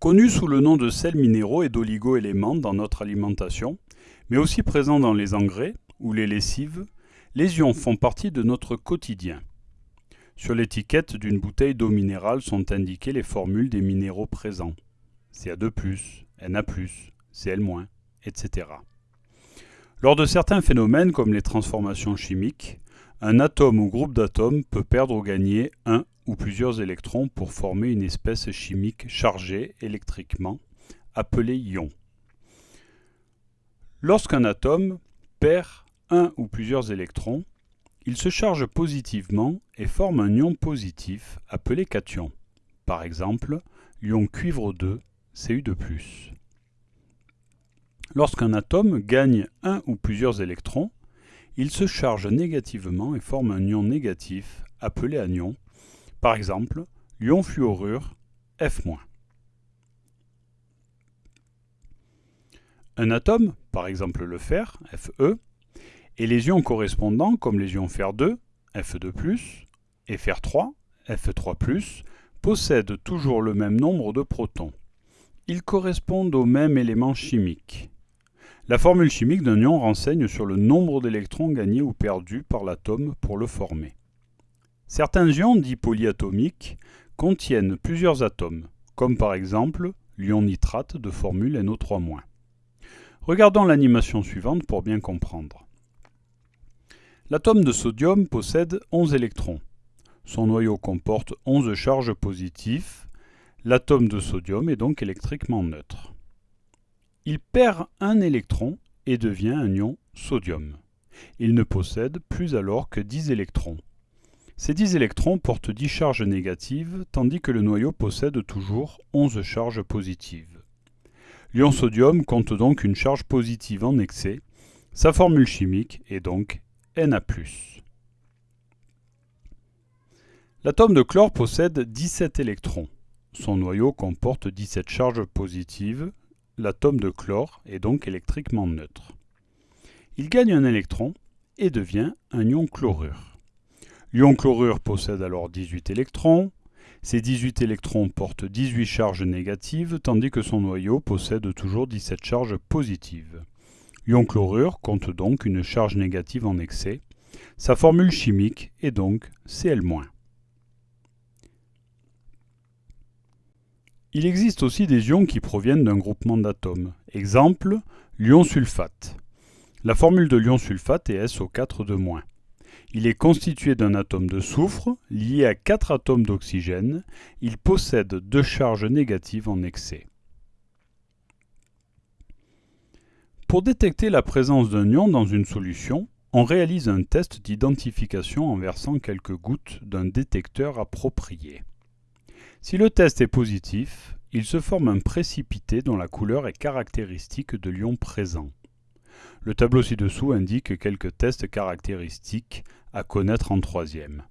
Connus sous le nom de sels minéraux et d'oligo-éléments dans notre alimentation, mais aussi présents dans les engrais ou les lessives, les ions font partie de notre quotidien. Sur l'étiquette d'une bouteille d'eau minérale sont indiquées les formules des minéraux présents. Ca2+, Na+, Cl-, etc. Lors de certains phénomènes comme les transformations chimiques, un atome ou groupe d'atomes peut perdre ou gagner un ou plusieurs électrons pour former une espèce chimique chargée électriquement, appelée ion. Lorsqu'un atome perd un ou plusieurs électrons, il se charge positivement et forme un ion positif appelé cation. Par exemple, l'ion cuivre 2, Cu2+. Lorsqu'un atome gagne un ou plusieurs électrons, il se charge négativement et forme un ion négatif appelé anion, par exemple l'ion fluorure F-. Un atome, par exemple le fer, Fe, et les ions correspondants comme les ions fer2, Fe2+, et fer3, Fe3+, possèdent toujours le même nombre de protons. Ils correspondent au même élément chimique. La formule chimique d'un ion renseigne sur le nombre d'électrons gagnés ou perdus par l'atome pour le former. Certains ions dits polyatomiques contiennent plusieurs atomes, comme par exemple l'ion nitrate de formule NO3-. Regardons l'animation suivante pour bien comprendre. L'atome de sodium possède 11 électrons. Son noyau comporte 11 charges positives. L'atome de sodium est donc électriquement neutre. Il perd un électron et devient un ion sodium. Il ne possède plus alors que 10 électrons. Ces 10 électrons portent 10 charges négatives, tandis que le noyau possède toujours 11 charges positives. L'ion sodium compte donc une charge positive en excès. Sa formule chimique est donc Na+. L'atome de chlore possède 17 électrons. Son noyau comporte 17 charges positives. L'atome de chlore est donc électriquement neutre. Il gagne un électron et devient un ion chlorure. L'ion chlorure possède alors 18 électrons. Ces 18 électrons portent 18 charges négatives, tandis que son noyau possède toujours 17 charges positives. L'ion chlorure compte donc une charge négative en excès. Sa formule chimique est donc Cl-. Il existe aussi des ions qui proviennent d'un groupement d'atomes. Exemple, l'ion sulfate. La formule de l'ion sulfate est SO4 de moins. Il est constitué d'un atome de soufre lié à quatre atomes d'oxygène. Il possède deux charges négatives en excès. Pour détecter la présence d'un ion dans une solution, on réalise un test d'identification en versant quelques gouttes d'un détecteur approprié. Si le test est positif, il se forme un précipité dont la couleur est caractéristique de l'ion présent. Le tableau ci-dessous indique quelques tests caractéristiques à connaître en troisième.